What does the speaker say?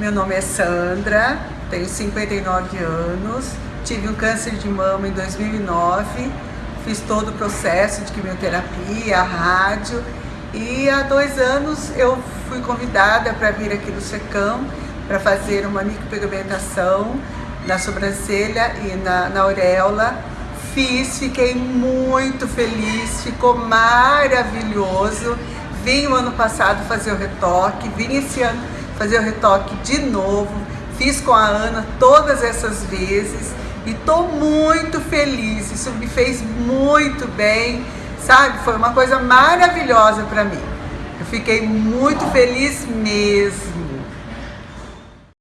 Meu nome é Sandra, tenho 59 anos, tive um câncer de mama em 2009, fiz todo o processo de quimioterapia, rádio e há dois anos eu fui convidada para vir aqui no SECAM para fazer uma micropigmentação na sobrancelha e na, na auréola. Fiz, fiquei muito feliz, ficou maravilhoso. Vim o ano passado fazer o retoque, vim esse ano fazer o retoque de novo. Fiz com a Ana todas essas vezes e tô muito feliz. Isso me fez muito bem, sabe? Foi uma coisa maravilhosa para mim. Eu fiquei muito feliz mesmo.